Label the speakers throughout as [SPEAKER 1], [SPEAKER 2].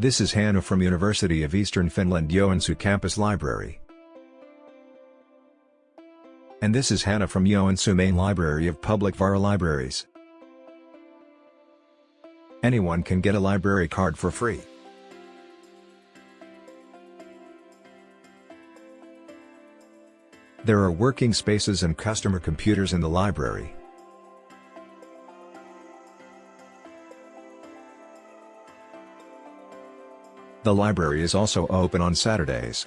[SPEAKER 1] This is Hannah from University of Eastern Finland Joensuu Campus Library. And this is Hannah from Joensuu Main Library of Public Vaara Libraries. Anyone can get a library card for free. There are working spaces and customer computers in the library. The library is also open on Saturdays.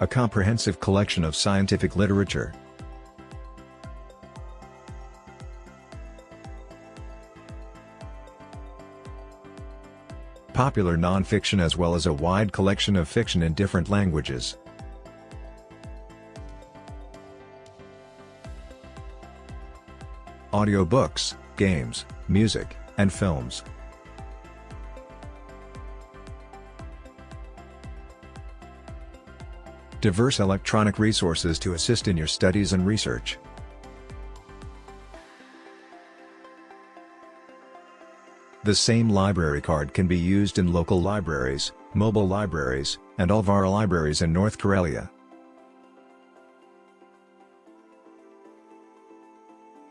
[SPEAKER 1] A comprehensive collection of scientific literature. Popular non-fiction as well as a wide collection of fiction in different languages. Audiobooks, games, music, and films. Diverse electronic resources to assist in your studies and research. The same library card can be used in local libraries, mobile libraries, and all Vaara libraries in North Karelia.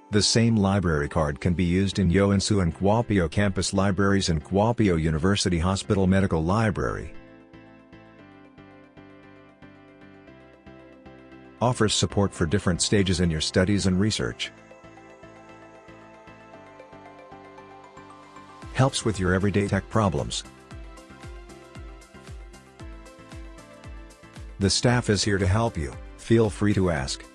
[SPEAKER 1] The same library card can be used in Joensuu and Kuopio campus libraries and Kuopio University Hospital Medical Library. Offers support for different stages in your studies and research. Helps with your everyday tech problems. The staff is here to help you, feel free to ask.